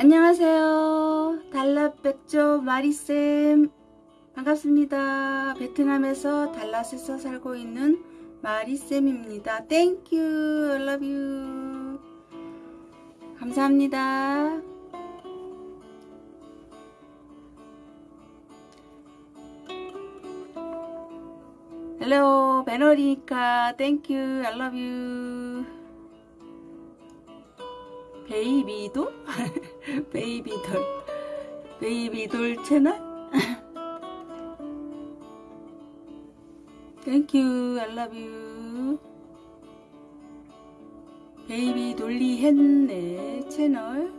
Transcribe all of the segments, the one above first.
안녕하세요. 달랏백조 마리쌤 반갑습니다. 베트남에서 달랏에서 살고 있는 마리쌤입니다. thank you I love 감사합니다. hello 배너리니까 thank you I love 베이비도? 베이비 돌 베이비 돌 채널? 땡큐 I love you. 베이비 돌리 했네 채널.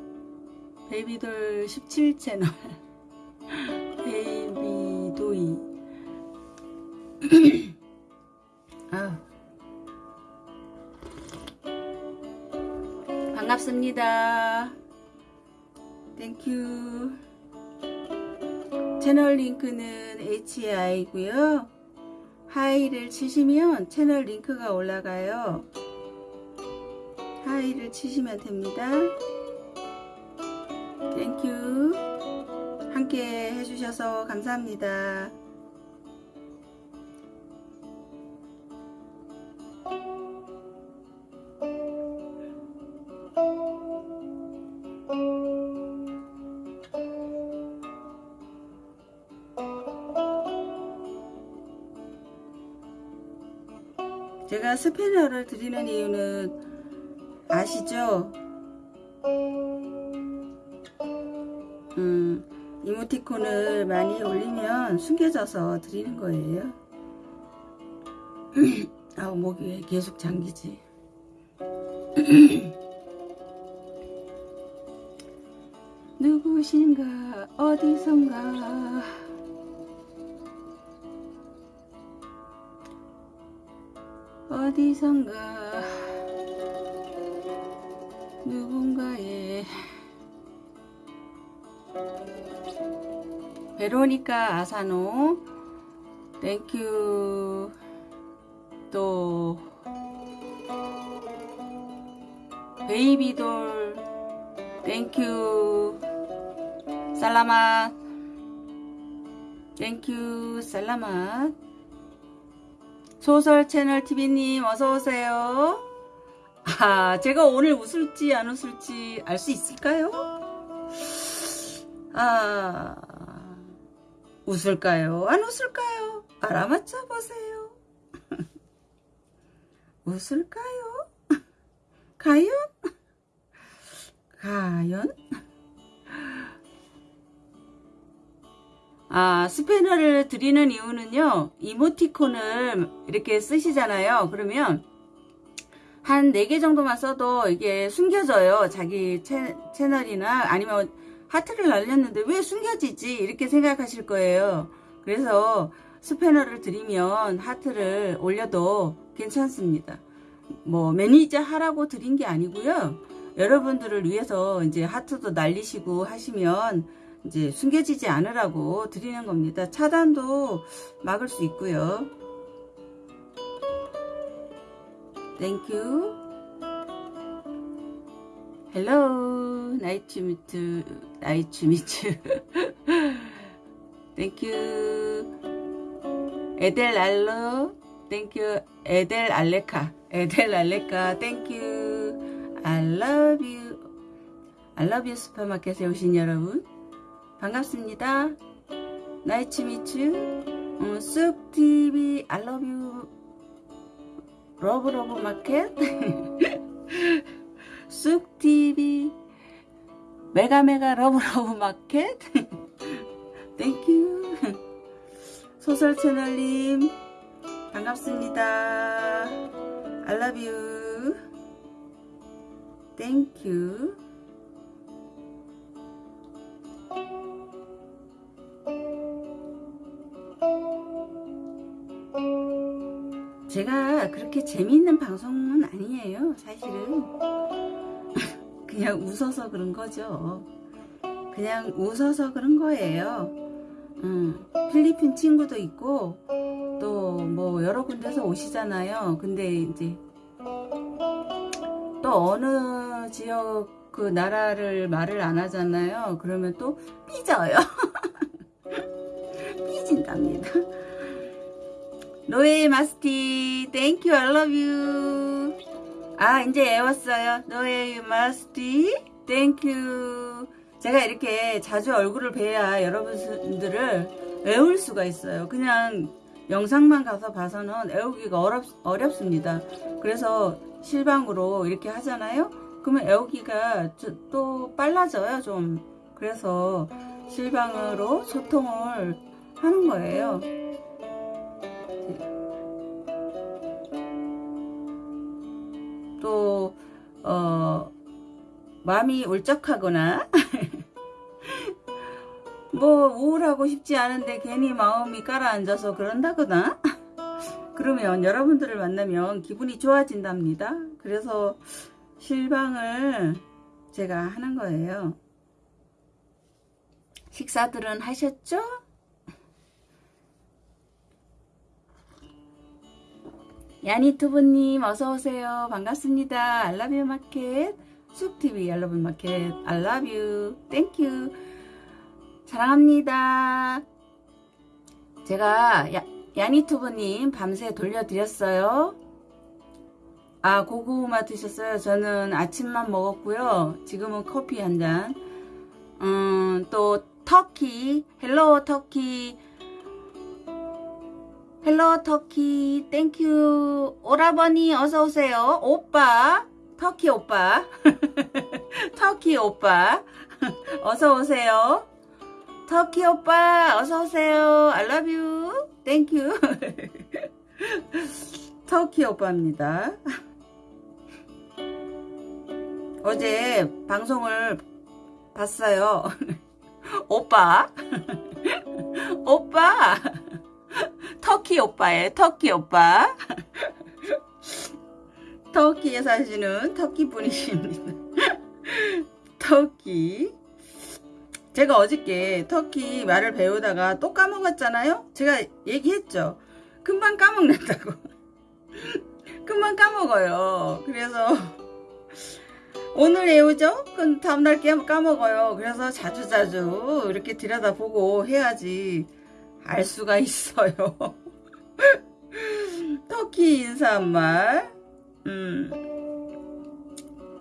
베이비 돌 17 채널. 베이비 도이. 아우 반갑습니다. thank you. 채널 링크는 HI고요. hi를 치시면 채널 링크가 올라가요. hi를 치시면 됩니다. thank you. 함께 해주셔서 감사합니다. 제가 스페너를 드리는 이유는 아시죠? 음, 이모티콘을 많이 올리면 숨겨져서 드리는 거예요. 아우 목이 왜 계속 잠기지? 누구신가 어디선가 어디선가 누군가의 베로니카 아사노 땡큐 또 베이비돌 땡큐 살라맛 thank you salamat 소설 채널 TV님 어서오세요. 아, 제가 오늘 웃을지 안 웃을지 알 수 있을까요? 아, 웃을까요? 안 웃을까요? 알아맞혀 보세요. 웃을까요? 과연? 과연? 아, 스패너를 드리는 이유는요, 이모티콘을 이렇게 쓰시잖아요. 그러면 한 4개 정도만 써도 이게 숨겨져요. 자기 채, 채널이나 아니면 하트를 날렸는데 왜 숨겨지지? 이렇게 생각하실 거예요. 그래서 스패너를 드리면 하트를 올려도 괜찮습니다. 뭐 매니저 하라고 드린 게 아니고요. 여러분들을 위해서 이제 하트도 날리시고 하시면 이제 숨겨지지 않으라고 드리는 겁니다. 차단도 막을 수 있고요. 땡큐. 헬로 나이츠 미트 나이츠 미트 땡큐 에델 알로 땡큐 에델 알레카 에델 알레카 땡큐 I love you I love you 슈퍼마켓에 오신 여러분 반갑습니다. 나이츠 미츠 어, 쑥TV I love you 러브 러브 마켓. 쑥TV 메가 메가 러브 러브 마켓. 땡큐 소설 채널님 반갑습니다. You. thank you 제가 그렇게 재미있는 방송은 아니에요 사실은. 그냥 웃어서 그런 거죠. 그냥 웃어서 그런 거예요. 음, 필리핀 친구도 있고 또 뭐 여러 군데서 오시잖아요. 근데 이제 또 어느 지역 그 나라를 말을 안 하잖아요. 그러면 또 삐져요. 삐진답니다 노예 마스티. thank you I love you. 아 이제 애웠어요. 노예 마스티. thank you 제가 이렇게 자주 얼굴을 뵈야 여러분들을 외울 수가 있어요. 그냥 영상만 가서 봐서는 애우기가 어렵, 어렵습니다. 그래서 실방으로 이렇게 하잖아요? 그러면 애우기가 또 빨라져요 좀. 그래서 실방으로 소통을 하는 거예요 마음이 울적하거나? 뭐 우울하고 싶지 않은데 괜히 마음이 가라앉아서 그런다거나? 그러면 여러분들을 만나면 기분이 좋아진답니다. 그래서 실방을 제가 하는 거예요. 식사들은 하셨죠? 야니투브님 어서오세요. 반갑습니다. I love you 마켓 쑥TV I love you 마켓. I love you thank you 사랑합니다. 제가 야, 야니투브님 밤새 돌려드렸어요. 아 고구마 드셨어요? 저는 아침만 먹었고요. 지금은 커피 한 잔. 음, 또 터키 hello 터키. hello 터키 thank you 오라버니 어서오세요. 오빠 터키 오빠. 터키 오빠. 어서 오세요. 터키 오빠 어서 오세요. I love you. thank you 터키 오빠입니다. 어제 방송을 봤어요. 오빠. 오빠. 터키 오빠의 터키 오빠 터키에 사시는 터키 분이십니다. 터키. 제가 어저께 터키 말을 배우다가 또 까먹었잖아요? 제가 얘기했죠. 금방 까먹는다고. 금방 까먹어요. 그래서 오늘 외우죠? 그럼 다음날 까먹어요. 그래서 자주자주 이렇게 들여다보고 해야지 알 수가 있어요. 터키 인사말, 음,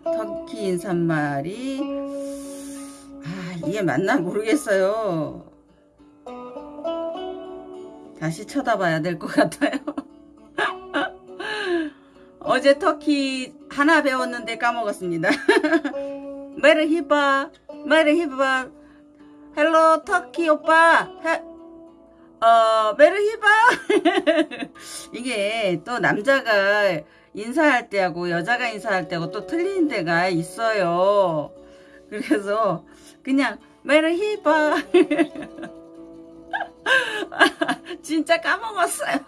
터키 인사말이, 아, 이게 맞나 모르겠어요. 다시 쳐다봐야 될 것 같아요. 어제 터키 하나 배웠는데 까먹었습니다. 메르히바, 메르히바, hello 터키 오빠, 해, 어, merhaba! 이게 또 남자가 인사할 때하고 여자가 인사할 때하고 또 틀린 데가 있어요. 그래서 그냥 merhaba! 진짜 까먹었어요.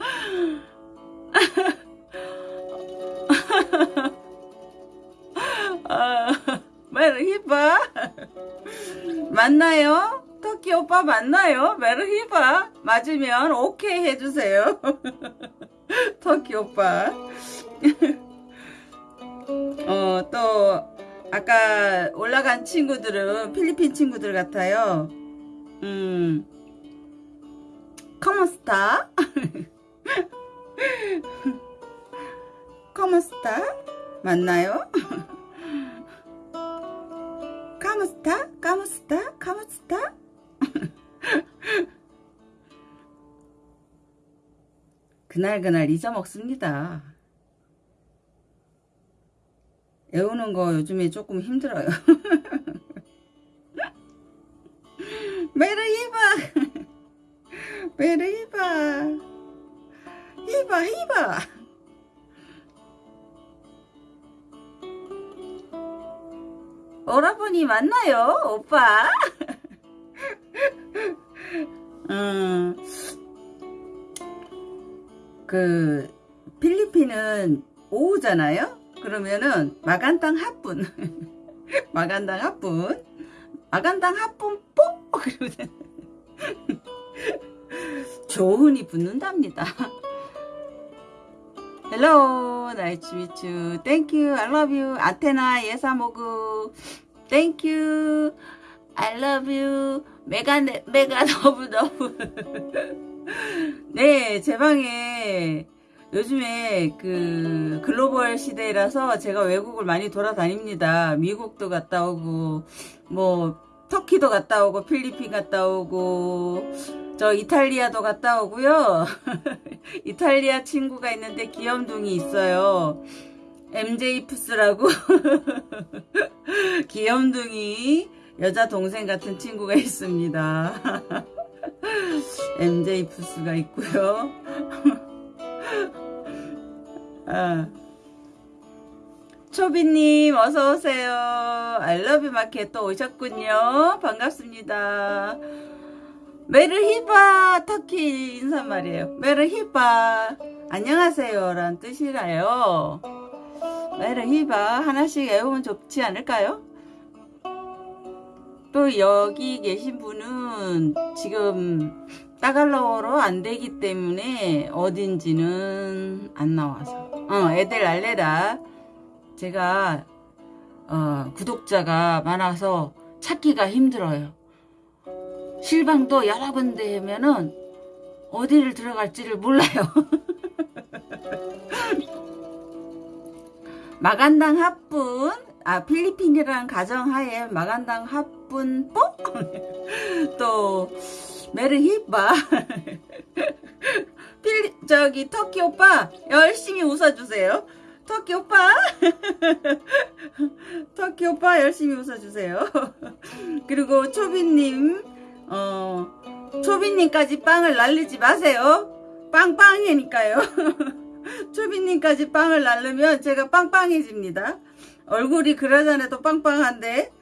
아, 메르히바! 맞나요? 터키 오빠 맞나요? 메르히바 맞으면 오케이 해주세요 터키 오빠 어 또 아까 올라간 친구들은 필리핀 친구들 같아요 음 커머스타 커머스타 맞나요? 카무스타? 카무스타? 카무스타? 그날그날 잊어먹습니다. 외우는 거 요즘에 조금 힘들어요. 메르히바 메르히바 히바 히바 오라버니 맞나요 오빠? 음, 그 필리핀은 오후잖아요. 그러면은 마간당 합분, 마간당 합분, 마간당 합분 뽀 그러면 조은이 붙는답니다. Hello, nice to meet you. Thank you. I love you. 아테나 예사모그. Thank you. I love you. 메가 메가 너무 너무. 네, 제 방에 요즘에 그 글로벌 시대라서 제가 외국을 많이 돌아다닙니다. 미국도 갔다 오고 뭐 터키도 갔다 오고 필리핀 갔다 오고 저 이탈리아도 갔다 오고요. 이탈리아 친구가 있는데 귀염둥이 있어요. MJ 푸스라고 귀염둥이 여자 동생 같은 친구가 있습니다. MJ 푸스가 있고요. 아. 초비님 어서오세요. 알러뷰 마켓 또 오셨군요. 반갑습니다. 메르히바 터키 인사말이에요. 메르히바 안녕하세요 라는 뜻이라요. 메르히바 하나씩 외우면 좋지 않을까요? 또 여기 계신 분은 지금 따갈로어로 안 되기 때문에 어딘지는 안 나와서. 어 애들 알레다. 제가 어, 구독자가 많아서 찾기가 힘들어요. 실방도 여러 군데 하면은 어디를 들어갈지를 몰라요. 마간당 합분 아 필리핀이라는 가정하에 마간당 합분 뽀 또 메르히바. 필리 저기 터키 오빠 열심히 웃어주세요. 터키 오빠. 터키 오빠 열심히 웃어주세요. 그리고 초비님 어 초비님까지 빵을 날리지 마세요. 빵빵이니까요. 초비님까지 빵을 날르면 제가 빵빵해집니다 얼굴이 그러잖아도 빵빵한데.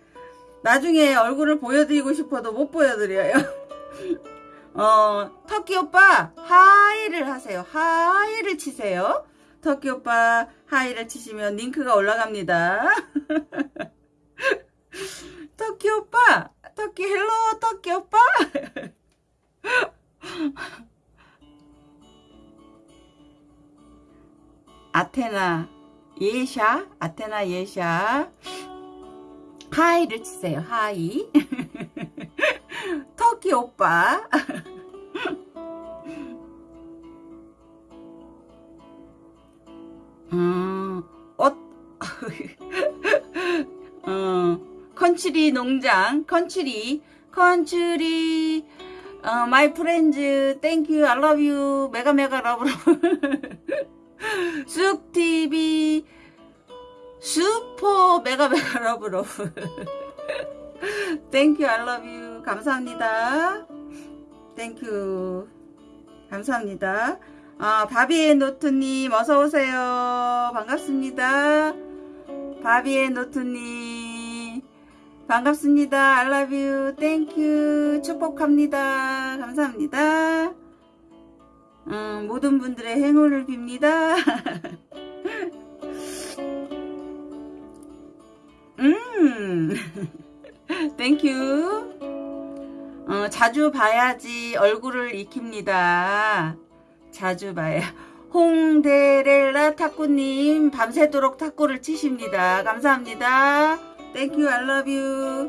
나중에 얼굴을 보여드리고 싶어도 못 보여드려요. 어 터키 오빠 hi를 하세요. hi를 치세요. 터키 오빠 hi를 치시면 링크가 올라갑니다. 터키 오빠 터키 hello 터키 오빠. 아테나 예샤 아테나 예샤. hi를 치세요. Hi. 터키 오빠. 음, 어, 어, country 농장, country, country, 어, my friends, thank you, I love you, mega mega love love, 쑥TV, Super mega mega love love, thank you, you, 감사합니다. Thank you, 감사합니다. 아, 바비의 노트님 어서오세요. 반갑습니다. 바비의 노트님 반갑습니다. Thank you. 축복합니다. 감사합니다. 음, 모든 분들의 행운을 빕니다. 음, you. 어, 자주 봐야지 얼굴을 익힙니다. 자주 봐요. 홍데렐라 탁구님 밤새도록 탁구를 치십니다. 감사합니다. 땡큐 알러뷰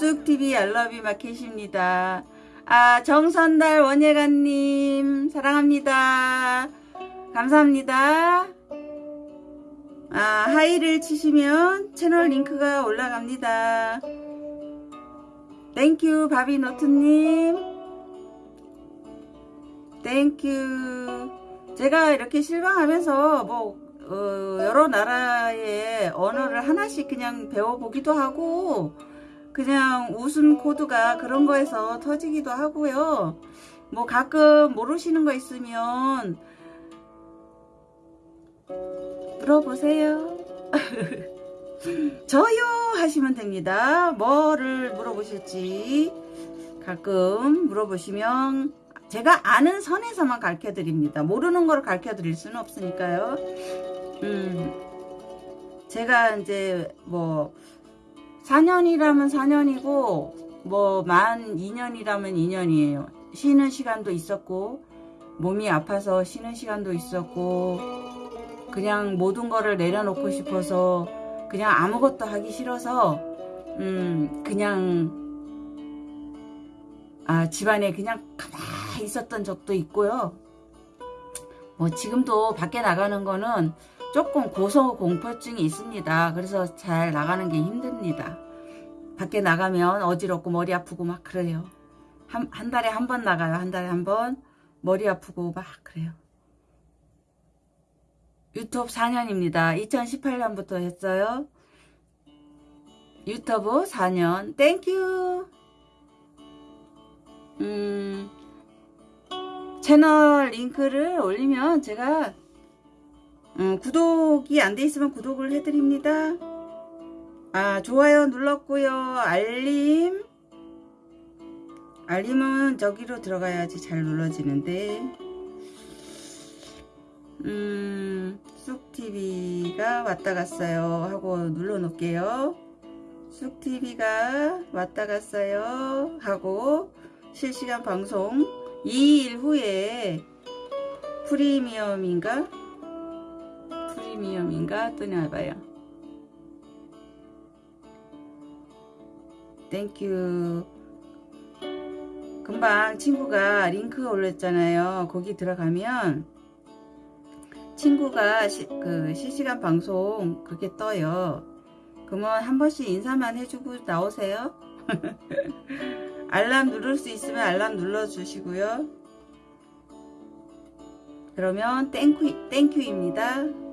쑥TV 알러뷰 마켓입니다. 아 정선달 원예가님 사랑합니다. 감사합니다. 아 hi를 치시면 채널 링크가 올라갑니다. Thank you 바비노트님 thank you 제가 이렇게 실방하면서 뭐 어, 여러 나라의 언어를 하나씩 그냥 배워보기도 하고 그냥 웃음 코드가 그런 거에서 터지기도 하고요. 뭐 가끔 모르시는 거 있으면 물어보세요. 저요 하시면 됩니다. 뭐를 물어보실지 가끔 물어보시면 제가 아는 선에서만 가르쳐 드립니다. 모르는 걸 가르쳐 드릴 수는 없으니까요. 음, 제가 이제 뭐 4년이라면 4년이고 뭐 만 2년이라면 2년이에요. 쉬는 시간도 있었고 몸이 아파서 쉬는 시간도 있었고 그냥 모든 거를 내려놓고 싶어서 그냥 아무것도 하기 싫어서 음 그냥 아 집안에 그냥 가만히 있었던 적도 있고요. 뭐 지금도 밖에 나가는 거는 조금 고소공포증이 있습니다. 그래서 잘 나가는 게 힘듭니다. 밖에 나가면 어지럽고 머리 아프고 막 그래요. 한, 한 달에 한 번 나가요. 한 달에 한 번 머리 아프고 막 그래요. 유튜브 4년입니다. 2018년부터 했어요. 유튜브 4년. Thank you. 음, 채널 링크를 올리면 제가 음, 구독이 안 돼 있으면 구독을 해드립니다. 아, 좋아요 눌렀고요. 알림. 알림은 저기로 들어가야지 잘 눌러지는데. 음, 쑥TV가 왔다 갔어요. 하고 눌러 놓을게요. 쑥TV가 왔다 갔어요. 하고 실시간 방송 2일 후에 프리미엄인가? 프리미엄인가? 뜨나봐요. Thank you. 금방 친구가 링크 올렸잖아요. 거기 들어가면 친구가 시, 그 실시간 방송 그렇게 떠요. 그러면 한 번씩 인사만 해주고 나오세요. 알람 누를 수 있으면 알람 눌러주시고요. 그러면 땡큐, 땡큐입니다.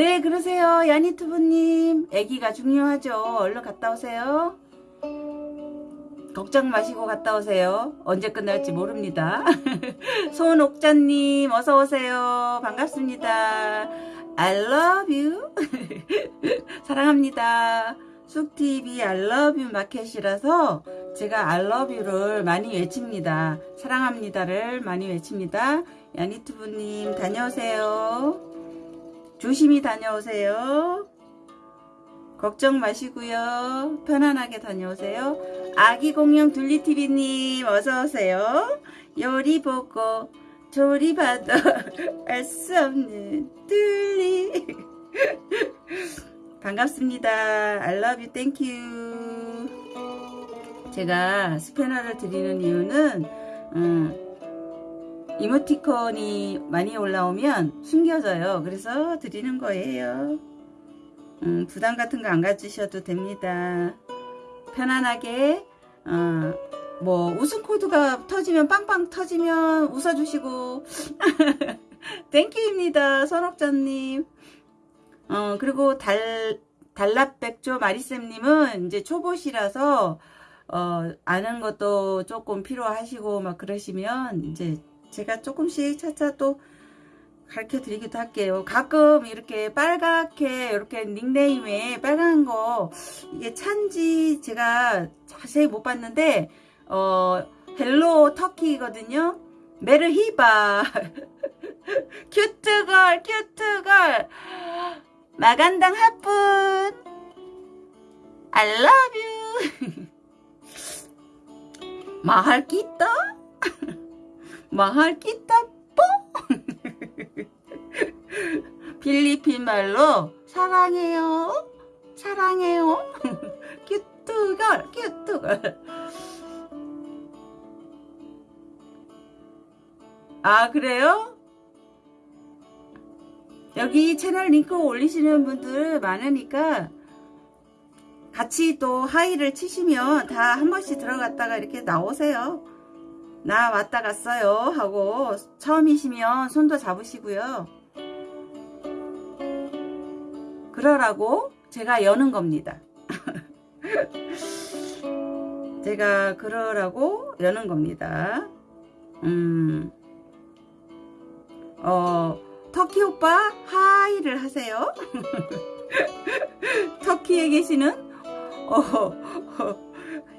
네 그러세요. 야니투브님. 애기가 중요하죠. 얼른 갔다 오세요. 걱정 마시고 갔다 오세요. 언제 끝날지 모릅니다. 손옥자님 어서오세요. 반갑습니다. I love you. 사랑합니다. 쑥TV I love you 마켓이라서 제가 I love you를 많이 외칩니다. 사랑합니다를 많이 외칩니다. 야니투브님 다녀오세요 조심히 다녀오세요. 걱정 마시고요. 편안하게 다녀오세요. 아기 공룡 둘리TV님 어서오세요. 요리 보고 조리 봐도 알수 없는 둘리 반갑습니다. I love you. Thank you. 제가 스패너를 드리는 이유는 음, 이모티콘이 많이 올라오면 숨겨져요. 그래서 드리는 거예요. 음, 부담 같은 거 안 가지셔도 됩니다. 편안하게 어, 뭐 웃음 코드가 터지면 빵빵 터지면 웃어주시고 thank you입니다. 선옥자님 어, 그리고 달 달랍백조 마리쌤님은 이제 초보시라서 어, 아는 것도 조금 필요하시고 막 그러시면 이제 제가 조금씩 차차 또 가르쳐 드리기도 할게요. 가끔 이렇게 빨갛게 이렇게 닉네임에 빨간 거 이게 찬지 제가 자세히 못 봤는데 어 hello 터키거든요. Merhaba. Cute girl cute girl. Magandang hapon. I love you. 마할 끼다 kita po 필리핀 말로 사랑해요. 사랑해요. 큐트걸, 큐트걸. 아, 그래요? 여기 채널 링크 올리시는 분들 많으니까 같이 또 하이를 치시면 다 한 번씩 들어갔다가 이렇게 나오세요. 나 왔다 갔어요 하고 처음이시면 손도 잡으시고요. 그러라고 제가 여는 겁니다. 제가 그러라고 여는 겁니다. 음, 어, 터키 오빠 hi를 하세요. 터키에 계시는 어, 어,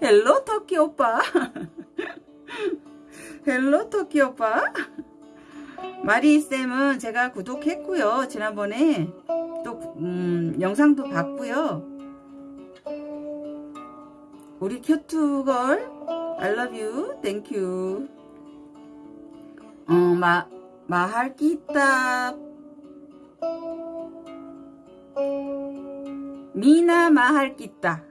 hello 터키 오빠. Hello 터키 오빠. 마리쌤은 제가 구독했고요. 지난번에 또 음, 영상도 봤고요. 우리 you. Thank you. 어, 마, 마할 끼따 미나 마할 끼따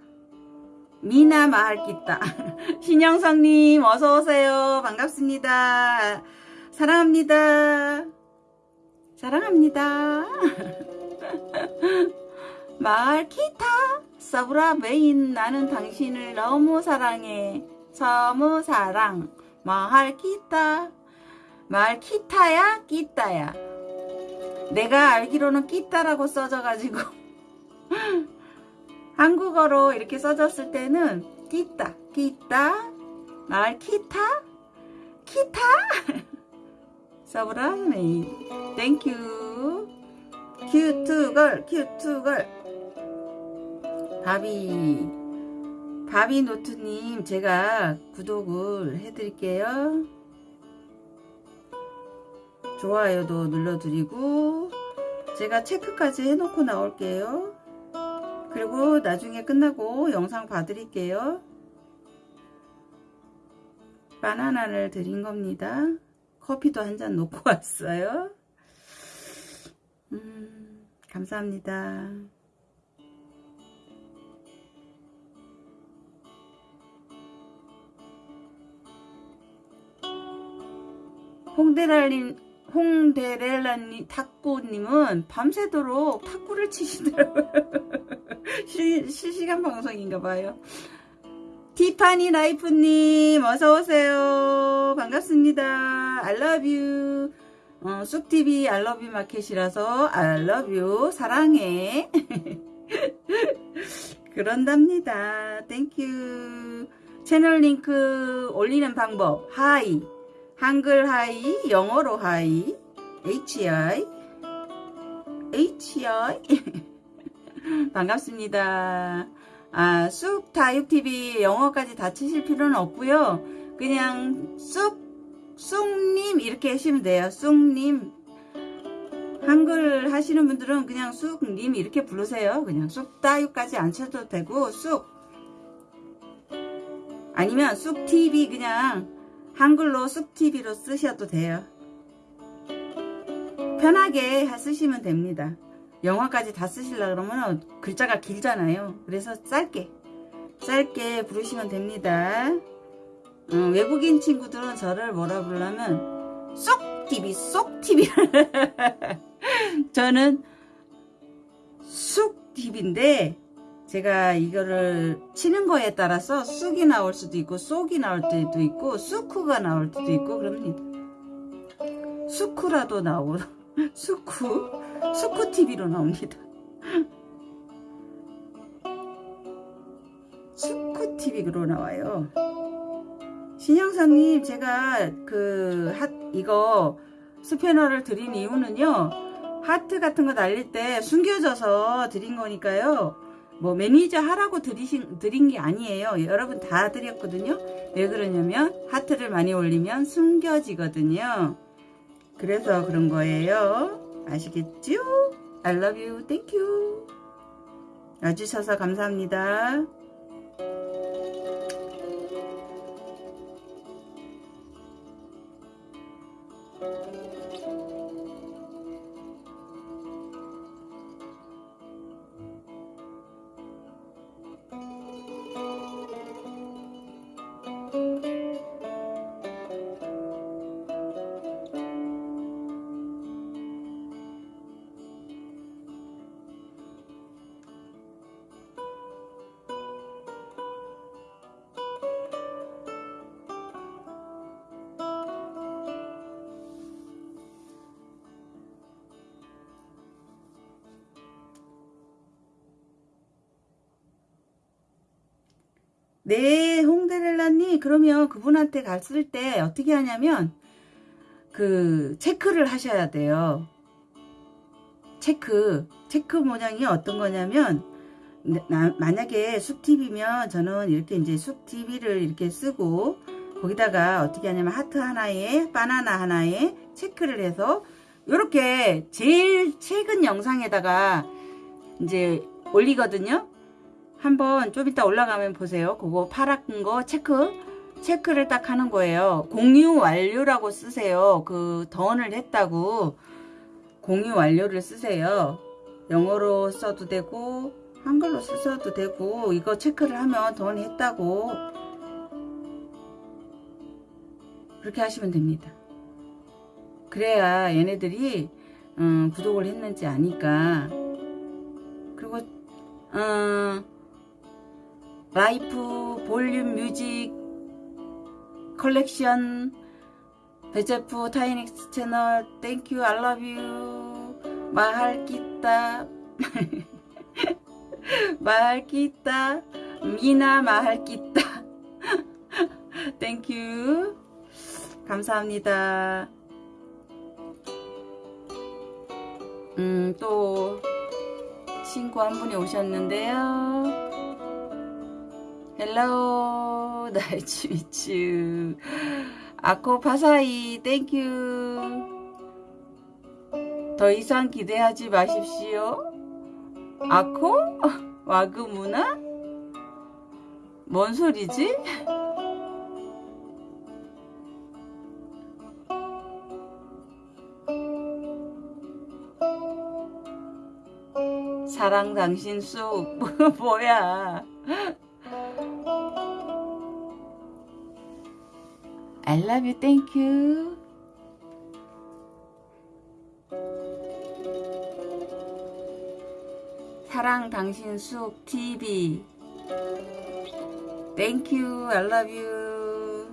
미나 마할 끼따 신영성님 어서오세요. 반갑습니다. 사랑합니다. 사랑합니다. 마을 기타? 서브라 메인 나는 당신을 너무 사랑해. 너무 사랑. 마을 기타야? 끼따야? 내가 알기로는 끼따라고 써져가지고 한국어로 이렇게 써졌을 때는 끼따 끼따 마을 기타 기타. 서브라 메인 Thank you cute girl cute girl. 바비. 바비 노트님 제가 구독을 해드릴게요. 좋아요도 눌러드리고 제가 체크까지 해놓고 나올게요 그리고 나중에 끝나고 영상 봐드릴게요. 바나나를 드린 겁니다. 커피도 한 잔 놓고 왔어요. 음, 감사합니다. 홍대랄님, 홍대렐라님, 탁구님은 밤새도록 탁구를 치시더라고요. 시, 실시간 방송인가봐요. 티파니 라이프님, 어서오세요. 반갑습니다. You. 어, 쑥TV 알러뷰 마켓이라서 알러뷰 사랑해 그런답니다 thank you 채널 링크 올리는 방법 hi 한글 hi 영어로 hi HI HI 반갑습니다. 아, 쑥 다육TV 영어까지 다 치실 필요는 없고요. 그냥 쑥 쑥님 이렇게 하시면 돼요. 쑥님. 한글 하시는 분들은 그냥 쑥님 이렇게 부르세요. 그냥 쑥따유까지 안 쳐도 되고 쑥. 아니면 쑥TV 그냥 한글로 쑥TV로 쓰셔도 돼요. 편하게 쓰시면 됩니다. 영화까지 다 쓰시려 그러면 글자가 길잖아요. 그래서 짧게 짧게 부르시면 됩니다. 어, 외국인 친구들은 저를 뭐라 부르냐면 쏙TV 쏙TV 저는 쑥TV인데 제가 이거를 치는 거에 따라서 쑥이 나올 수도 있고 쏙이 나올 때도 있고 수쿠가 나올 때도 있고 그럽니다. 수쿠라도 나오고 수쿠 수쿠TV로 나옵니다. 수쿠TV로 나와요. 신영사님 제가 그 핫, 이거 스패너를 드린 이유는요 하트 같은 거 날릴 때 숨겨져서 드린 거니까요 뭐 매니저 하라고 드리신, 드린 게 아니에요. 여러분 다 드렸거든요. 왜 그러냐면 하트를 많이 올리면 숨겨지거든요. 그래서 그런 거예요. 아시겠죠? I love you, thank you. 와주셔서 감사합니다 네, 홍데렐라님, 그러면 그분한테 갔을 때 어떻게 하냐면, 그, 체크를 하셔야 돼요. 체크. 체크 모양이 어떤 거냐면, 네, 나- 만약에 숲TV면 저는 이렇게 이제 숲TV를 이렇게 쓰고, 거기다가 어떻게 하냐면 하트 하나에, 바나나 하나에 체크를 해서, 요렇게 제일 최근 영상에다가 이제 올리거든요. 한번 좀 이따 올라가면 보세요. 그거 파란 거 체크 체크를 딱 하는 거예요. 공유 완료라고 쓰세요. 그 던을 했다고 공유 완료를 쓰세요. 영어로 써도 되고 한글로 써도 되고 이거 체크를 하면 던 했다고 그렇게 하시면 됩니다. 그래야 얘네들이 음, 구독을 했는지 아니까 그리고 음, 라이프 볼륨 뮤직 컬렉션 베제프 타이닉스 채널 땡큐 알러뷰 마할기따 마할기따 미나 마할기따 땡큐. 감사합니다. 음또 친구 한 분이 오셨는데요 헬로 나이츠 미츠 아코 파사이 땡큐 더 이상 기대하지 마십시오 아코? 와그무나? 뭔 소리지? 사랑 당신 쑥 뭐야 I love you, thank you. 사랑 당신 쑥 TV. Thank you, I love you.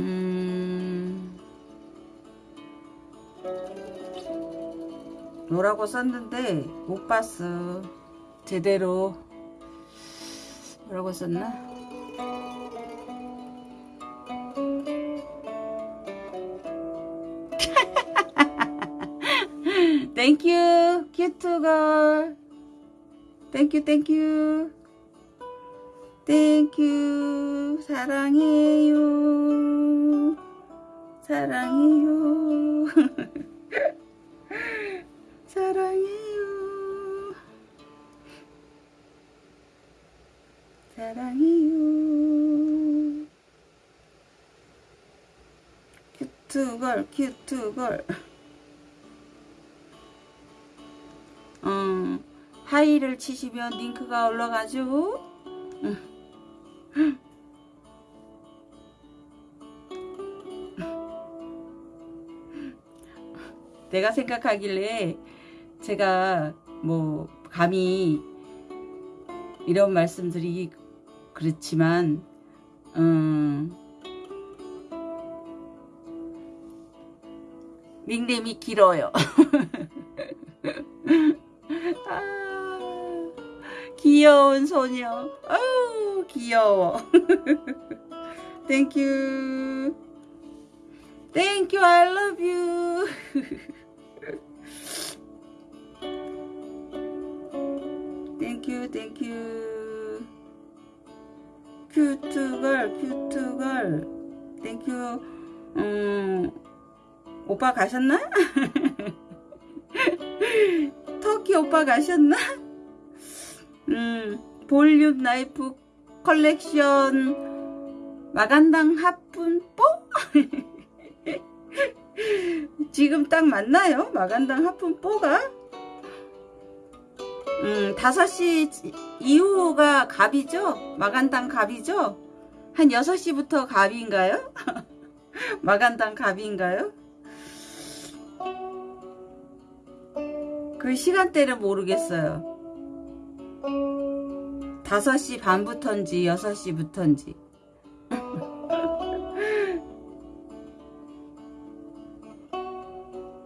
음. 뭐라고 썼는데 못 봤어. 제대로 뭐라고 썼나? 땡큐 큐트걸 땡큐 땡큐 땡큐 사랑해요. 사랑해요 사랑해요 큐트걸 큐트걸 어, 하이를 치시면 링크가 올라가죠 응. 내가 생각하길래 제가 뭐 감히 이런 말씀드리기 그렇지만 음, 닉네임이 길어요. 아, 귀여운 소녀. 아우 귀여워. 땡큐. 땡큐 I love. 땡큐 땡큐 큐트걸 큐트걸 땡큐 음 오빠 가셨나? 터키 오빠 가셨나? 음 볼륨 나이프 컬렉션 magandang hapon po? 지금 딱 맞나요? magandang hapon po가? 음, 5시 이후가 갑이죠? 마간당 갑이죠? 한 6시부터 갑인가요? 마간당 갑인가요? 그 시간대는 모르겠어요. 5시 반부터인지 6시부터인지.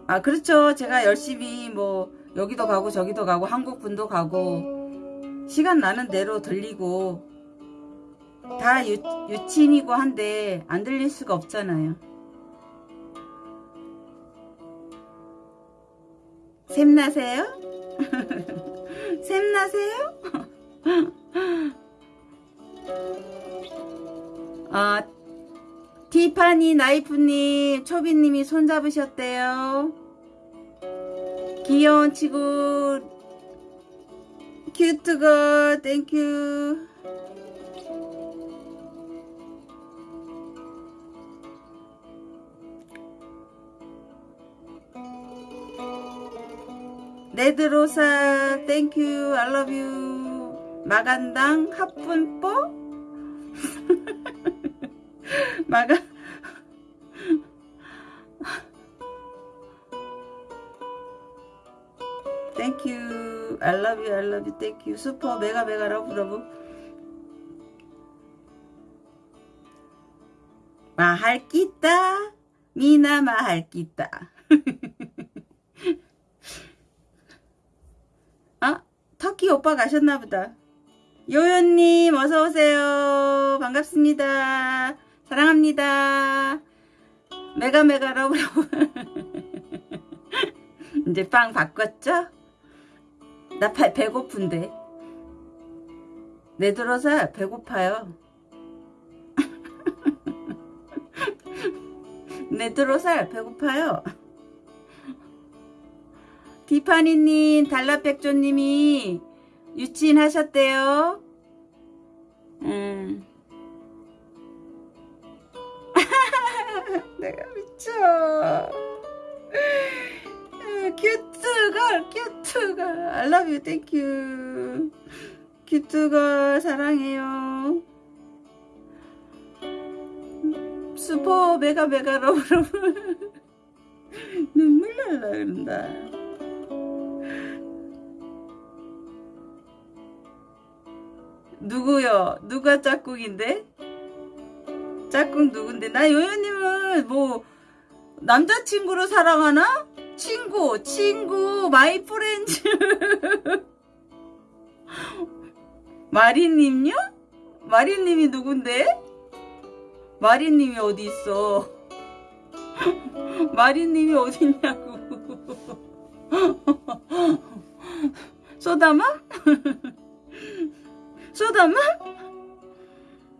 아, 그렇죠. 제가 열심히 뭐 여기도 가고 저기도 가고 한국 분도 가고 시간 나는 대로 들리고 다 유, 유친이고 한데 안 들릴 수가 없잖아요. 샘나세요? 샘나세요? 아, 티파니 나이프님, 초비님이 손잡으셨대요. 귀여운 친구, cute girl, thank you. 레드로사, 땡큐, 알러뷰. 마간당, 합분뽀? 마가 땡큐 I love you I love you. Thank you. 슈퍼 메가 메가 러브 러브. 마할 끼다 미나 마할 끼다 아 터키 오빠 가셨나 보다. 요요님 어서 오세요. 반갑습니다. 사랑합니다. Mega mega love love. 이제 빵 바꿨죠? 나 배, 배고픈데. 내 들어서 배고파요. 내 들어서 배고파요. 디파니님 달라백조님이 유치인 하셨대요. 음. 내가 미쳐 cute girl cute girl I love you thank you cute girl 사랑해요 super mega mega love love 눈물 날라 그런다 누구요? 누가 짝꿍인데? 짝꿍 누군데? 나 요요님은 뭐 남자친구로 사랑하나? 친구, 친구, my friends. 마리님요? 마리님이 누군데? 마리님이 어디 있어? 마리님이 어디 있냐고. 소다마? 소다마?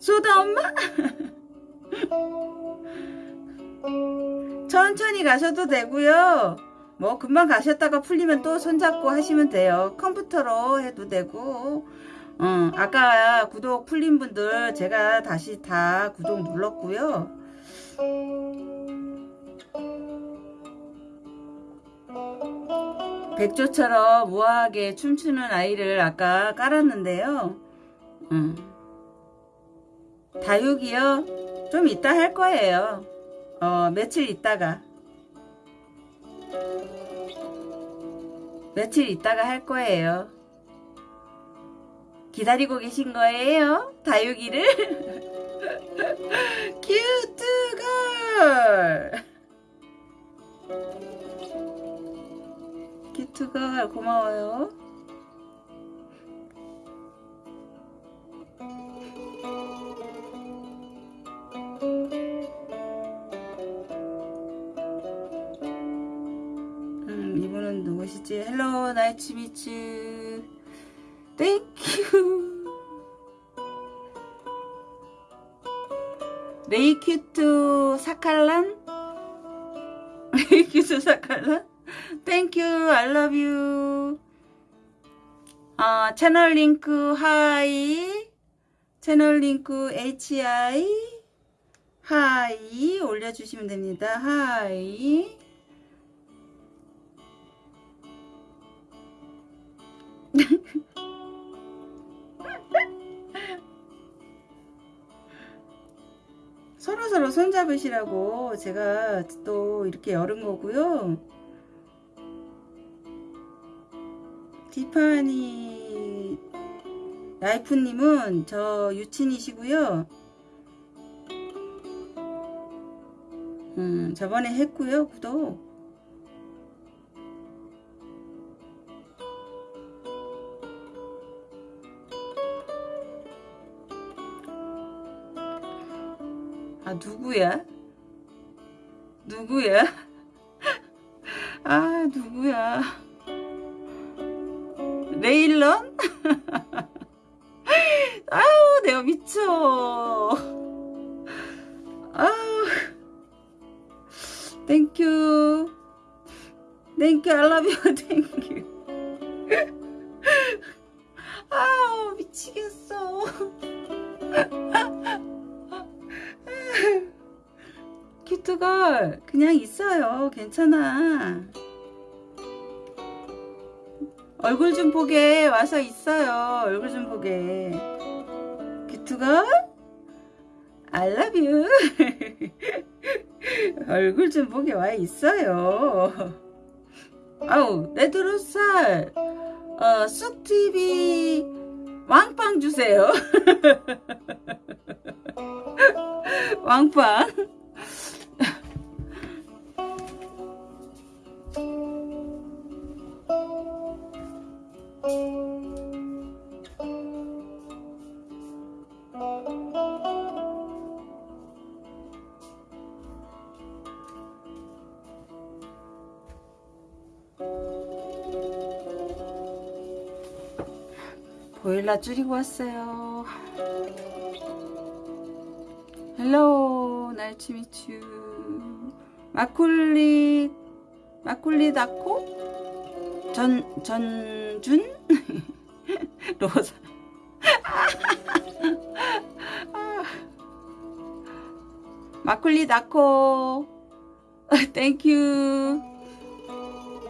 소다 엄마? 천천히 가셔도 되고요. 뭐 금방 가셨다가 풀리면 또 손잡고 하시면 돼요. 컴퓨터로 해도 되고 어, 아까 구독 풀린 분들 제가 다시 다 구독 눌렀고요. 백조처럼 우아하게 춤추는 아이를 아까 깔았는데요. 음. 다육이요? 좀 이따 할 거예요. 어, 며칠 있다가. 며칠 있다가 할 거예요. 기다리고 계신 거예요? 다육이를? 큐트 걸! 큐트 걸 고마워요. 누구시지? 헬로 나이츠 미츠 땡큐 레이큐트 사칼란? 레이큐트 사칼란? 땡큐 알러뷰 아, 채널 링크 하이. 채널 링크 HI 하이. 올려주시면 됩니다. 하이 서로서로 손잡으시라고 제가 또 이렇게 열은 거고요. 디파니 라이프님은 저 유친이시고요. 음, 저번에 했고요, 구독. 아 누구야? 누구야? 아 누구야? 레일런? 아우 내가 미쳐 아우 땡큐 땡큐 you 땡큐 아우 미치겠어 큐트걸 그냥 있어요. 괜찮아. 얼굴 좀 보게 와서 있어요. 얼굴 좀 보게. 큐트걸 I love you. 얼굴 좀 보게 와 있어요. 아우 레드로살. 어, 쑥TV 왕빵 주세요. 왕빵 보일러 줄이고 왔어요. 헬로 날치미추. 마콜리 마콜리 다코? 전 전준? 로사. 마콜리 다코. 땡큐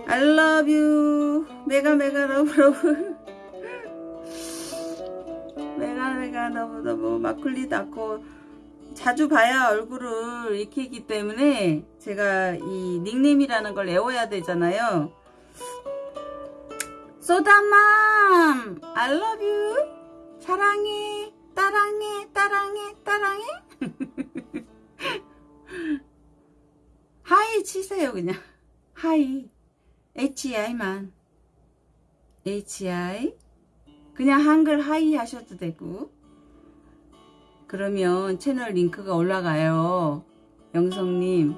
I love you. Mega mega love love 마클리도 않고 자주 봐야 얼굴을 익히기 때문에 제가 이 닉네임이라는 걸 외워야 되잖아요. 소다맘 I love you. 사랑해 따랑해 따랑해 따랑해. Hi 치세요 그냥. Hi. HI만. HI 그냥 한글 hi 하셔도 되고 그러면 채널 링크가 올라가요. 영성님.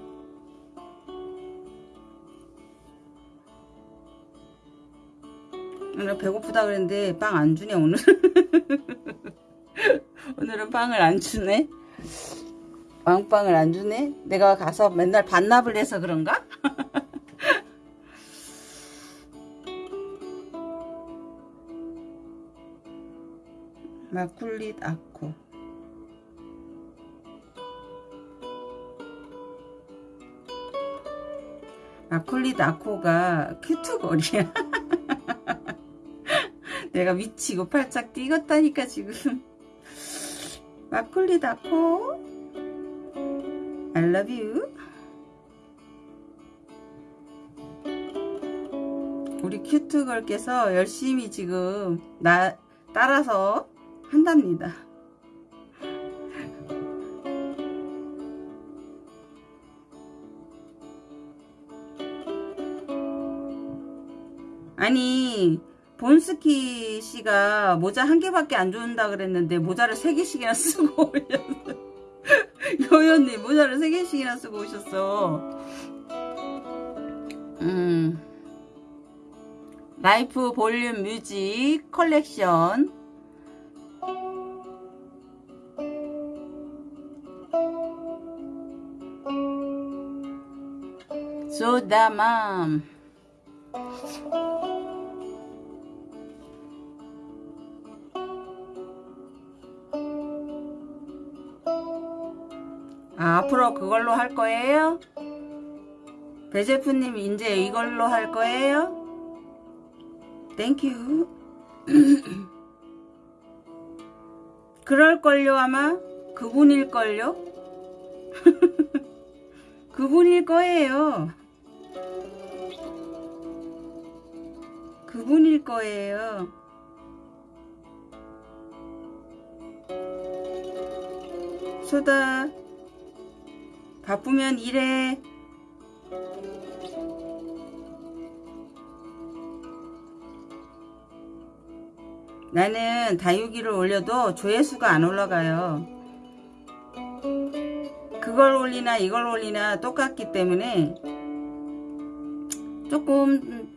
오늘 배고프다 그랬는데 빵 안 주네 오늘. 오늘은 빵을 안 주네. 왕빵을 안 주네? 내가 가서 맨날 반납을 해서 그런가? 마쿨릿 아코 마쿨릿 아코가 큐트거리야. 내가 미치고 팔짝 뛰었다니까 지금. 마쿨릿 아코 I love you. 우리 큐트걸께서 열심히 지금 나 따라서 한답니다. 아니 본스키 씨가 모자 한 개밖에 안 준다 그랬는데 모자를 세 개씩이나 쓰고 오셨어. 요연님 모자를 세 개씩이나 쓰고 오셨어. 음. 라이프 볼륨 뮤직 컬렉션 소다맘 아, 앞으로 그걸로 할 거예요? 배제프님 이제 이걸로 할 거예요? Thank you. 그럴걸요 아마? 그분일걸요? 그분일 거예요. 그분일 거예요. 소다 바쁘면 일해. 나는 다육이를 올려도 조회수가 안 올라가요. 그걸 올리나 이걸 올리나 똑같기 때문에 조금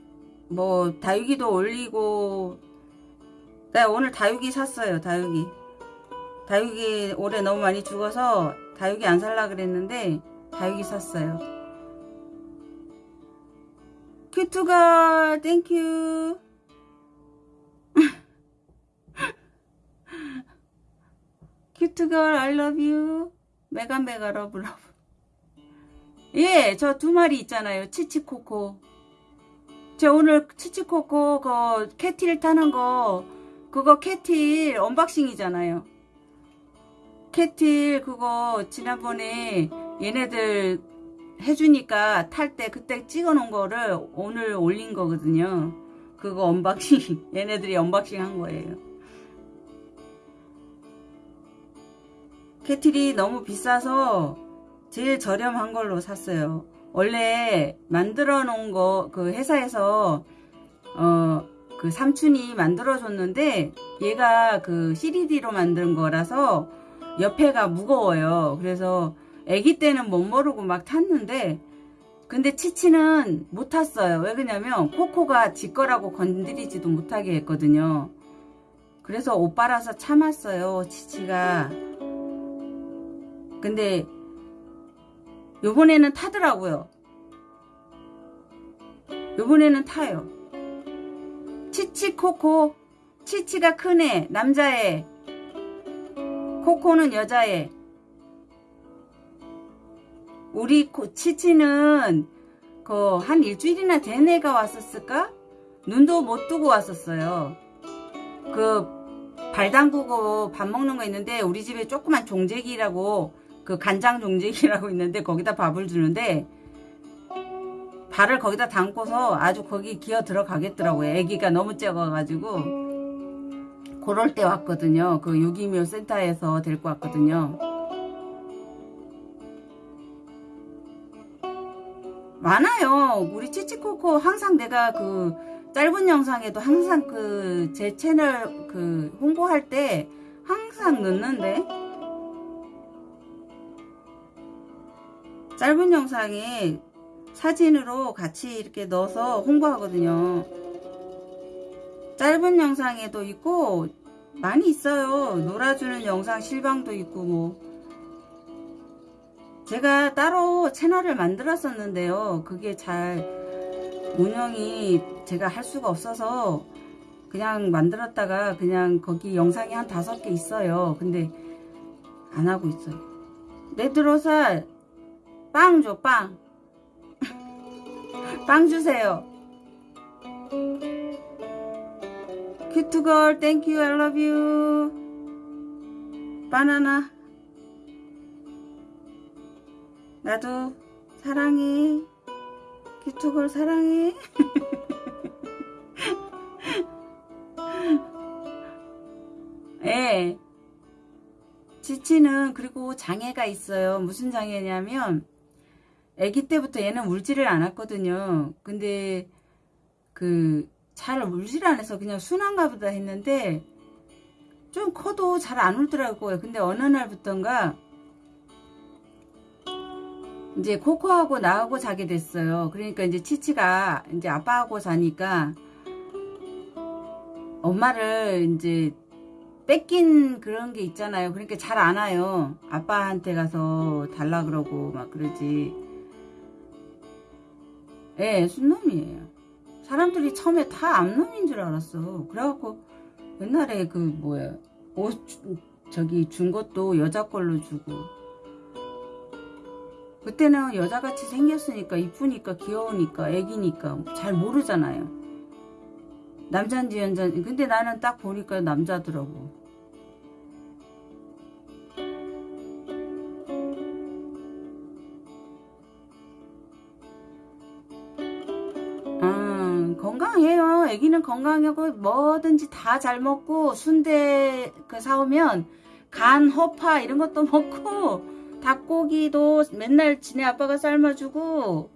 뭐 다육이도 올리고. 나 오늘 다육이 샀어요 다육이. 다육이 올해 너무 많이 죽어서 다육이 안 살라 그랬는데 다육이 샀어요. 큐트걸 thank you 큐트걸 I love you. mega mega love love. 예 저 두 마리 있잖아요. 치치코코. 저 오늘 치치코코 그 cat wheel 타는 거 그거 cat wheel unboxing이잖아요 cat wheel 그거 지난번에 얘네들 해주니까 탈 때 그때 찍어 놓은 거를 오늘 올린 거거든요. 그거 unboxing 얘네들이 unboxing 한 거예요. 캐틸이 너무 비싸서 제일 저렴한 걸로 샀어요. 원래 만들어 놓은 거 그 회사에서 어 그 삼촌이 만들어 줬는데 얘가 그 CDD로 만든 거라서 옆에가 무거워요. 그래서 아기 때는 못 모르고 막 탔는데 근데 치치는 못 탔어요. 왜 그러냐면 코코가 지 거라고 건드리지도 못하게 했거든요. 그래서 오빠라서 참았어요 치치가. 근데 요번에는 타더라고요. 요번에는 타요. 치치 코코 치치가 큰 애 남자애 코코는 여자애 우리 코, 치치는 그 한 일주일이나 된 애가 왔었을까? 눈도 못 뜨고 왔었어요 그 발 담그고 밥 먹는 거 있는데 우리 집에 조그만 종재기라고 그 간장 종재기라고 있는데 거기다 밥을 주는데 발을 거기다 담고서 아주 거기 기어 들어가겠더라고요. 애기가 너무 작아가지고 그럴 때 왔거든요. 그 유기묘 센터에서 데리고 왔거든요. 많아요. 우리 치치코코 항상 내가 그 짧은 영상에도 항상 그 제 채널 그 홍보할 때 항상 넣는데 짧은 영상에 사진으로 같이 이렇게 넣어서 홍보하거든요. 짧은 영상에도 있고 많이 있어요. 놀아주는 영상 실방도 있고 뭐 제가 따로 채널을 만들었었는데요. 그게 잘 운영이 제가 할 수가 없어서 그냥 만들었다가 그냥 거기 영상이 한 다섯 개 있어요. 근데 안 하고 있어요. 레드로살 빵 줘, 빵. 빵 주세요. 큐트걸, thank you, I love you. 바나나. 나도 사랑해. 큐트걸 사랑해. 예. 지치는 그리고 장애가 있어요. 무슨 장애냐면 아기 때부터 얘는 울지를 않았거든요. 근데 그 잘 울지를 않아서 그냥 순한가 보다 했는데 좀 커도 잘 안 울더라고요. 근데 어느 날부턴가 이제 코코하고 나하고 자게 됐어요. 그러니까 이제 치치가 이제 아빠하고 자니까 엄마를 이제 뺏긴 그런 게 있잖아요. 그러니까 잘 안 와요. 아빠한테 가서 달라 그러고 막 그러지. 예, 순놈이에요. 사람들이 처음에 다 암놈인 줄 알았어. 그래갖고 옛날에 그 뭐야 옷 저기 준 것도 여자 걸로 주고 그때는 여자같이 생겼으니까 이쁘니까 귀여우니까 애기니까 잘 모르잖아요. 남잔지 여잔지 근데 나는 딱 보니까 남자더라고. 애기는 건강하고 뭐든지 다 잘 먹고 순대 그 사오면 간, 허파 이런 것도 먹고 닭고기도 맨날 지네 아빠가 삶아주고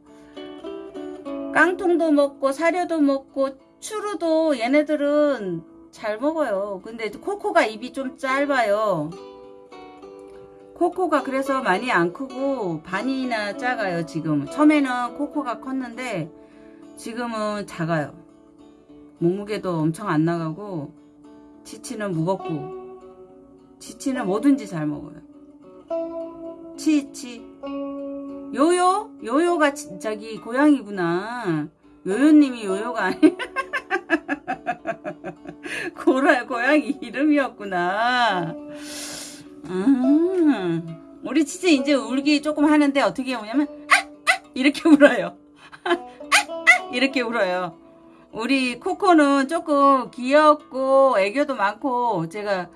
깡통도 먹고 사료도 먹고 추루도 얘네들은 잘 먹어요. 근데 코코가 입이 좀 짧아요. 코코가 그래서 많이 안 크고 반이나 작아요 지금 처음에는 코코가 컸는데 지금은 작아요 몸무게도 엄청 안 나가고 치치는 무겁고 치치는 뭐든지 잘 먹어요 치치 요요? 요요가 지- 저기 고양이구나 요요님이 요요가 아니 고라 고양이 이름이었구나 음, 우리 치치 이제 울기 조금 하는데 어떻게 우냐면 아! 아! 이렇게 울어요 아! 아! 이렇게 울어요 우리 코코는 조금 귀엽고 애교도 많고 제가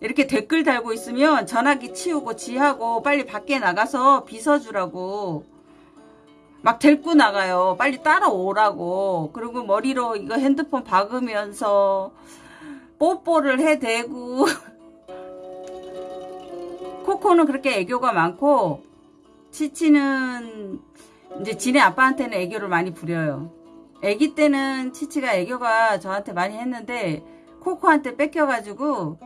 이렇게 댓글 달고 있으면 전화기 치우고 지하고 빨리 밖에 나가서 빗어주라고 막 데리고 나가요. 빨리 따라오라고. 그리고 머리로 이거 핸드폰 박으면서 뽀뽀를 해대고 코코는 그렇게 애교가 많고 치치는 이제 지네 아빠한테는 애교를 많이 부려요. 애기 때는 치치가 애교가 저한테 많이 했는데 코코한테 뺏겨가지고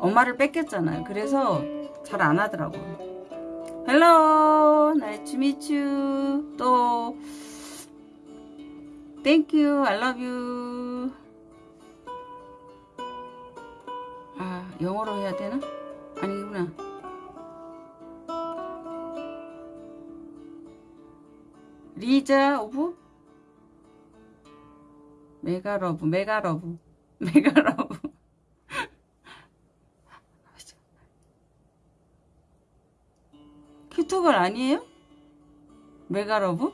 엄마를 뺏겼잖아요. 그래서 잘 안 하더라고요. hello meet you 또 love you 아 영어로 해야 되나? 아니구나 리자 오브 메가러브 메가러브 메가러브 큐토걸 아니에요? 메가러브?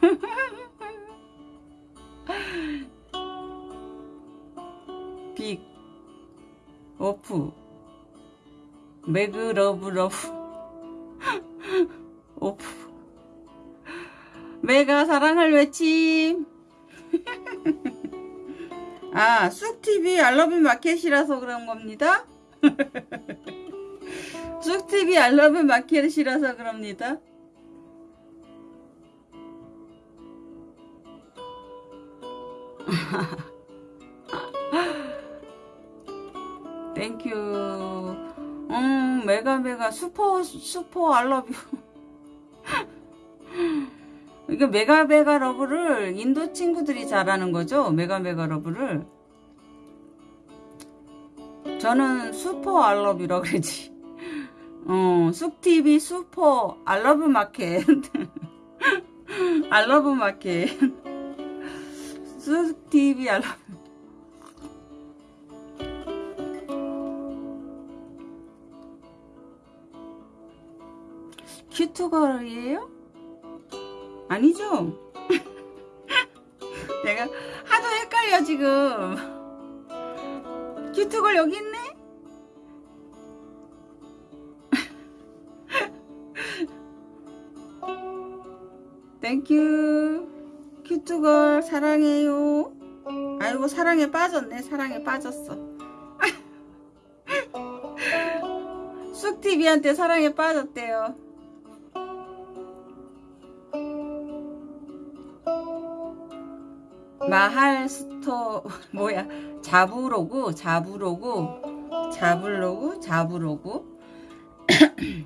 빅 오프 매그러브 러브 오프 메가 사랑을 외침. 아 쑥TV 알러뷰 마켓이라서 그런 겁니다. 쑥TV 알러뷰 마켓이라서 그럽니다. thank you 음 mega mega super super I love you 이게 mega mega love를 인도 친구들이 잘하는 거죠? mega mega love를? 저는 super I love you라 그러지. 어 쑥TV super I love 마켓. 알러브 마켓. 쑥TV 알러브. 큐트걸이에요? 아니죠? 내가 하도 헷갈려 지금. 큐트걸 여기 있네? 땡큐 큐트걸 사랑해요. 아이고 사랑에 빠졌네. 사랑에 빠졌어. 쑥TV한테 사랑에 빠졌대요 마할 스토 뭐야 자부로구 자부로구 자블로구 자부로구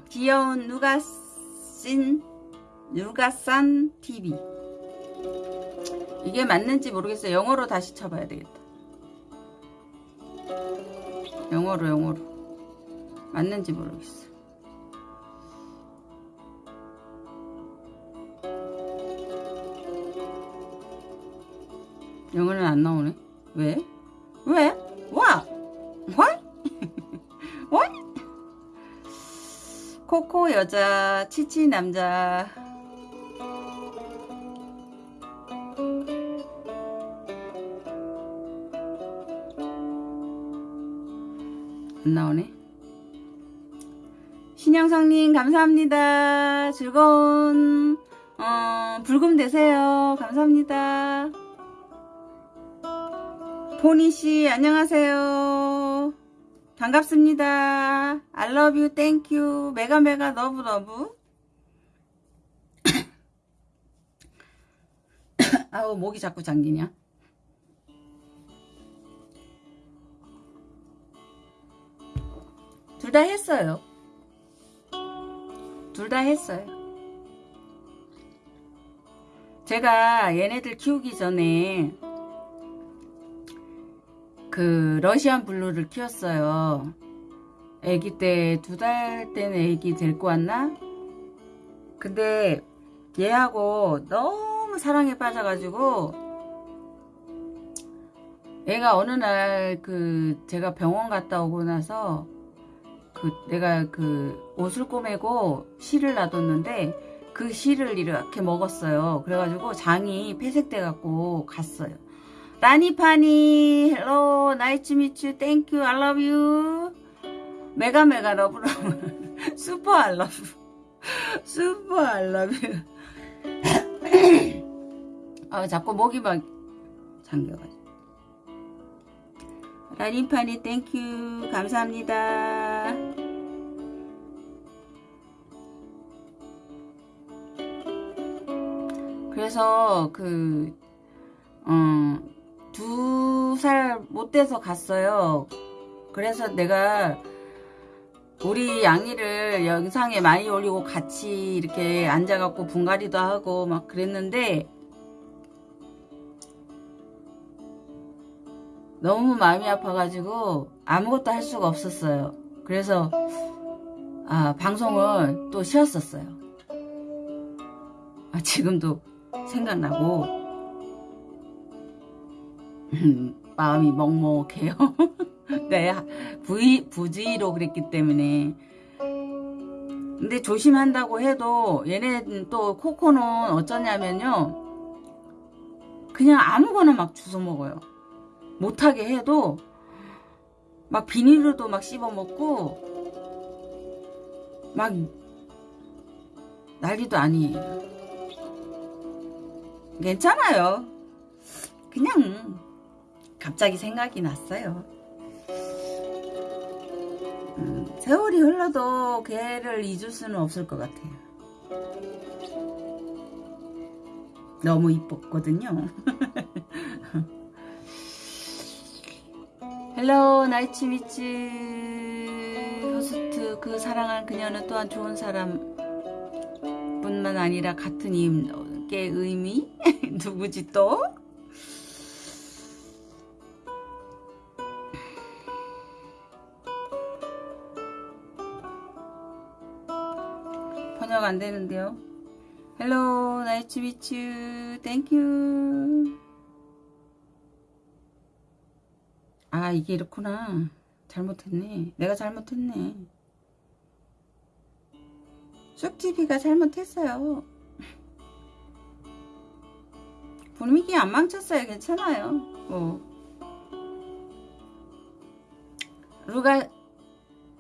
귀여운 누가 씬 누가산 TV 이게 맞는지 모르겠어요. 영어로 다시 쳐봐야 되겠다. 영어로 영어로. 맞는지 모르겠어 영어는 안 나오네. 왜? 왜? What? What? What? 코코 여자, 치치 남자. 안 나오네. 신영성님 감사합니다. 즐거운 어, 불금 되세요. 감사합니다. 보니씨 안녕하세요. 반갑습니다. I love you thank you. mega mega love love 아우 목이 자꾸 잠기냐? 둘 다 했어요. 둘 다 했어요. 제가 얘네들 키우기 전에 그 러시안 블루를 키웠어요. 애기 때 두달 때는 애기 데리고 왔나? 근데 얘하고 너무 사랑에 빠져가지고 애가 어느 날 그 제가 병원 갔다 오고 나서 그 내가 그 옷을 꼬매고 실을 놔뒀는데 그 실을 이렇게 먹었어요. 그래가지고 장이 폐색돼 갖고 갔어요. 라니파니 hello nice meet you thank you I love you. mega mega love love super love super you. 아 자꾸 목이 막 잠겨가지고. 라니파니 thank you 감사합니다. 그래서 그 어, 두 살 못 돼서 갔어요. 그래서 내가 우리 양이를 영상에 많이 올리고 같이 이렇게 앉아갖고 분갈이도 하고 막 그랬는데 너무 마음이 아파가지고 아무것도 할 수가 없었어요. 그래서 아, 방송을 또 쉬었었어요. 아, 지금도 생각나고 마음이 먹먹해요. 네, 부이, 부지로 그랬기 때문에. 근데 조심한다고 해도 얘네 또 코코는 어쩌냐면요. 그냥 아무거나 막 주워 먹어요. 못하게 해도 막 비닐로도 막 씹어 먹고 막 난리도 아니에요. 괜찮아요. 그냥 갑자기 생각이 났어요. 음, 세월이 흘러도 걔를 잊을 수는 없을 것 같아요. 너무 이뻤거든요. 헬로 나이츠미츠 호스트 그 사랑한 그녀는 또한 좋은 사람 뿐만 아니라 같은 임의 의미 누구지 또? 번역 안 되는데요. 헬로 나이츠 미츠 땡큐 아 이게 이렇구나. 잘못했네. 내가 잘못했네. 쑥TV가 잘못했어요. 분위기 안 망쳤어요. 괜찮아요. 뭐. 루가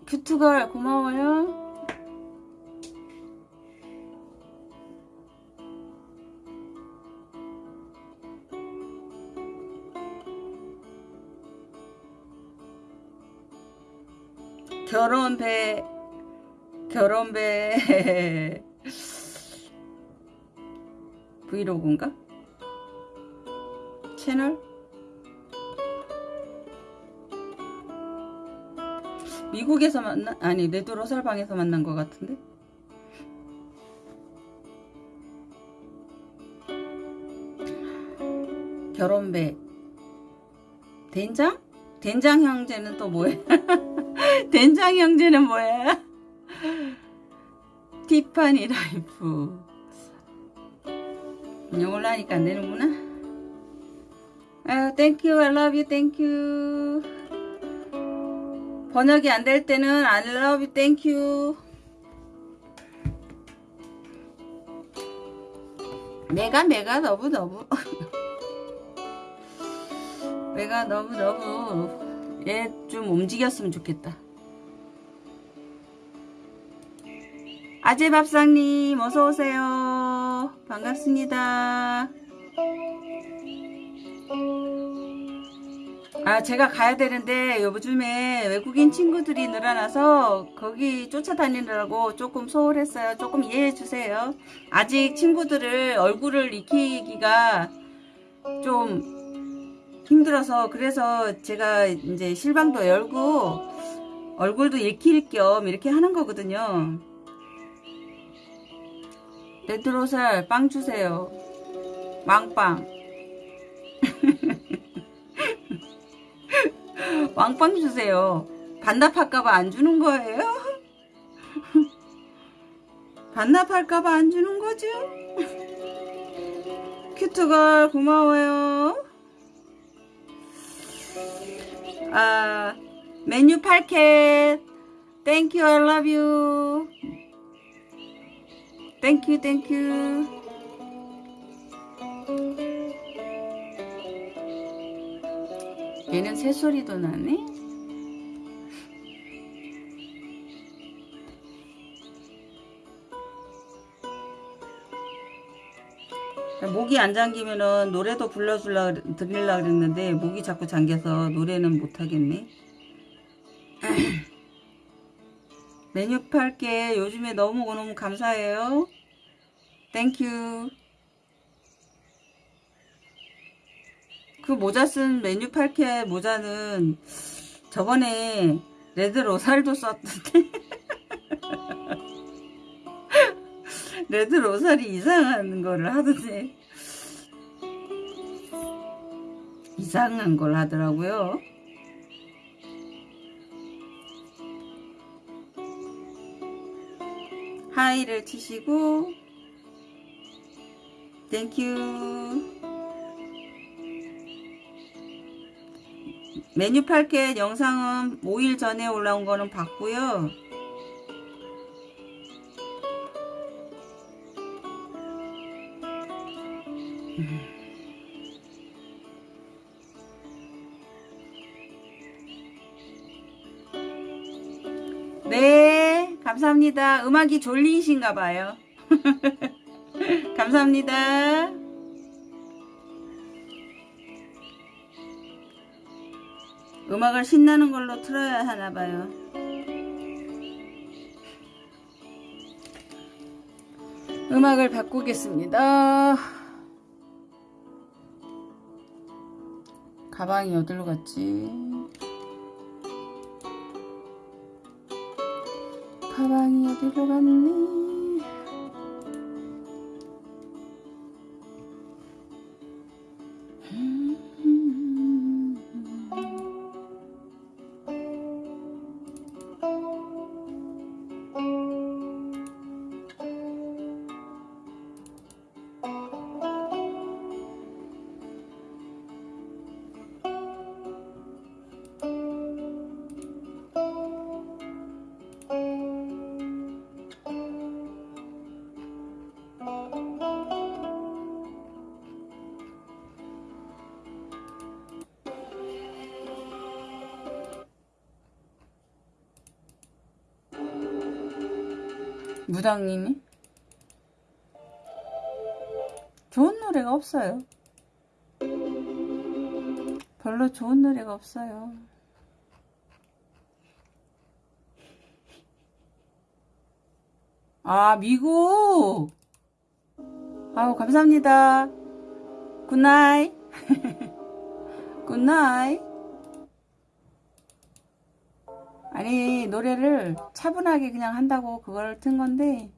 큐트걸 고마워요 결혼배 결혼배 브이로그인가? 채널? 미국에서 만나? 아니 네드로살 방에서 만난 것 같은데? 결혼배 된장? 된장 형제는 또 뭐야? 된장 형제는 뭐야? 티파니 라이프. 영어로 하니까 안 되는구나. 아유 thank you I love you. thank you 번역이 안 될 때는 I love you. thank you 내가 내가 너무 너무. 내가 너무 너무. 얘 좀 움직였으면 좋겠다 아재밥상님 어서오세요. 반갑습니다. 아 제가 가야 되는데 요즘에 외국인 친구들이 늘어나서 거기 쫓아다니느라고 조금 소홀했어요. 조금 이해해 주세요. 아직 친구들을 얼굴을 익히기가 좀 힘들어서 그래서 제가 이제 실방도 열고 얼굴도 읽힐 겸 이렇게 하는 거거든요. 레드로살 빵 주세요. 왕빵. 왕빵 주세요. 반납할까봐 안 주는 거예요? 반납할까봐 안 주는 거죠? 큐트걸 고마워요. 아 메뉴 8캣 땡큐 I love you 땡큐 땡큐 얘는 새소리도 나네 목이 안 잠기면은 노래도 불러줄라 드릴라 그랬는데 목이 자꾸 잠겨서 노래는 못 하겠네. 메뉴 팔게 요즘에 너무 너무 감사해요. thank you. 그 모자 쓴 메뉴 팔게 모자는 저번에 레드 로살도 썼던데 레드 로살이 이상한 거를 하던데 이상한 걸 하더라고요. 하이를 치시고 땡큐 메뉴 8개 영상은 5일 전에 올라온 거는 봤고요. 네, 감사합니다. 음악이 졸리신가 봐요. 감사합니다. 음악을 신나는 걸로 틀어야 하나 봐요. 음악을 바꾸겠습니다. 가방이 어디로 갔지? 가방이 어디로 갔니? 무당님이? 좋은 노래가 없어요. 별로 좋은 노래가 없어요. 아, 미국! 아우, 감사합니다. 굿나잇. 굿나잇. 노래를 차분하게 그냥 한다고 그걸 튼 건데,